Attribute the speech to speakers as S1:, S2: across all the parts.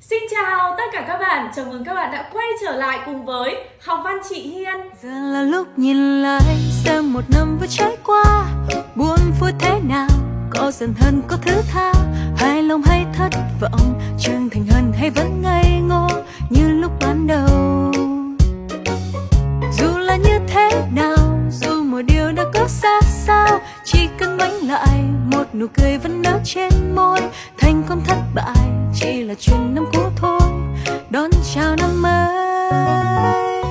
S1: Xin chào tất cả các bạn, chào mừng các bạn đã quay trở lại cùng với Học văn chị Hiên.
S2: Giờ là lúc nhìn lại xem một năm vừa trôi qua. Buồn vui thế nào, có dần hờn có thứ tha. Hài lòng hay thất vọng, chưa nụ cười vẫn nở trên môi. Thành công thất bại, chỉ là chuyện năm cũ thôi. Đón chào năm mới.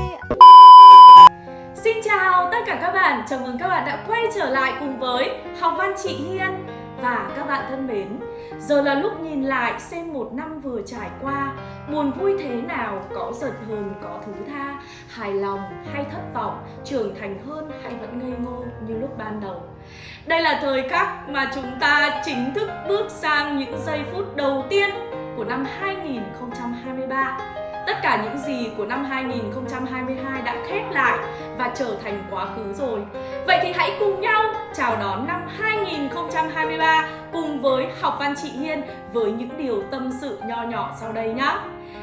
S1: Xin chào tất cả các bạn, chào mừng các bạn đã quay trở lại cùng với Học văn chị Hiên. Và các bạn thân mến, giờ là lúc nhìn lại xem một năm vừa trải qua Buồn vui thế nào, có giận hờn, có thứ tha Hài lòng hay thất vọng, trưởng thành hơn hay vẫn ngây ngô như lúc ban đầu. Đây là thời khắc mà chúng ta chính thức bước sang những giây phút đầu tiên của năm 2023 Tất cả những gì của năm 2022 đã khép lại và trở thành quá khứ rồi. Vậy thì hãy cùng nhau chào đón năm 2023 cùng với Học Văn Chị Hiên với những điều tâm sự nho nhỏ sau đây nhé.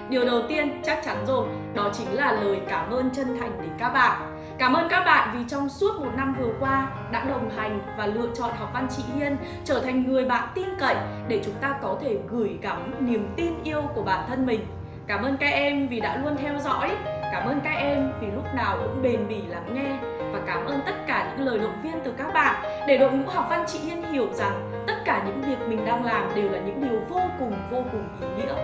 S1: Điều đầu tiên chắc chắn rồi, đó chính là lời cảm ơn chân thành đến các bạn. Cảm ơn các bạn vì trong suốt một năm vừa qua đã đồng hành và lựa chọn học văn chị Hiên trở thành người bạn tin cậy để chúng ta có thể gửi gắm niềm tin yêu của bản thân mình Cảm ơn các em vì đã luôn theo dõi. Cảm ơn các em vì lúc nào cũng bền bỉ lắng nghe. Và cảm ơn tất cả những lời động viên từ các bạn. Để đội ngũ học văn chị Hiên hiểu rằng Tất cả những việc mình đang làm đều là những điều vô cùng vô cùng ý nghĩa.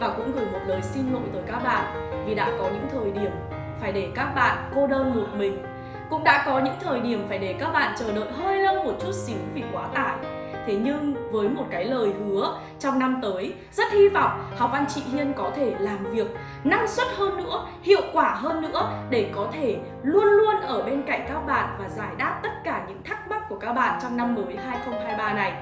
S1: Và cũng gửi một lời xin lỗi tới các bạn Vì đã có những thời điểm phải để các bạn cô đơn một mình. Cũng đã có những thời điểm phải để các bạn chờ đợi hơi lâu một chút xíu vì quá tải. Thế nhưng với một cái lời hứa trong năm tới rất hy vọng học văn chị Hiên có thể làm việc năng suất hơn nữa, hiệu quả hơn nữa để có thể luôn luôn ở bên cạnh các bạn và giải đáp tất cả những thắc mắc của các bạn trong năm mới 2023 này.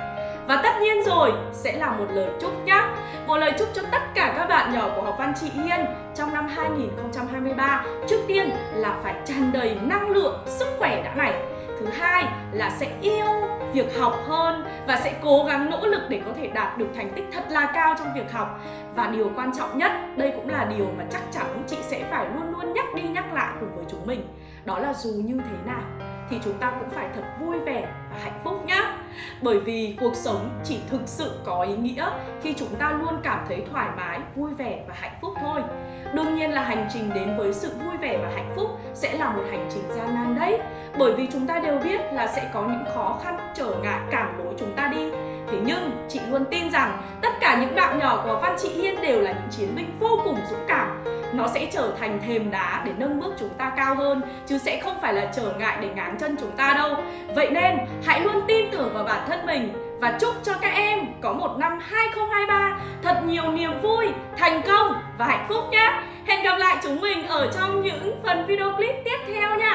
S1: Và tất nhiên rồi sẽ là một lời chúc nhé Một lời chúc cho tất cả các bạn nhỏ của học văn chị Hiên trong năm 2023 Trước tiên là phải tràn đầy năng lượng, sức khỏe đã này. Thứ hai là sẽ yêu việc học hơn và sẽ cố gắng nỗ lực để có thể đạt được thành tích thật là cao trong việc học. Và điều quan trọng nhất, đây cũng là điều mà chắc chắn chị sẽ phải luôn luôn nhắc đi nhắc lại cùng với chúng mình. Đó là dù như thế nào thì chúng ta cũng phải thật vui vẻ và hạnh phúc nhá. Bởi vì cuộc sống chỉ thực sự có ý nghĩa khi chúng ta luôn cảm thấy thoải mái, vui vẻ và hạnh phúc thôi. Đừng nhiên là hành trình đến với sự vui vẻ và hạnh phúc sẽ là một hành trình gian nan đấy. Bởi vì chúng ta đều biết là sẽ có những khó khăn trở ngại cản lối chúng ta đi. Thế nhưng chị luôn tin rằng tất cả những bạn nhỏ của Văn Chị Hiên đều là những chiến binh vô cùng dũng cảm. Nó sẽ trở thành thềm đá để nâng bước chúng ta cao hơn Chứ sẽ không phải là trở ngại để ngáng chân chúng ta đâu. Vậy nên hãy luôn tin tưởng vào bản thân mình Và chúc cho các em có một năm 2023 thật nhiều niềm vui, thành công và hạnh phúc nhé! Hẹn gặp lại chúng mình ở trong những phần video clip tiếp theo nha.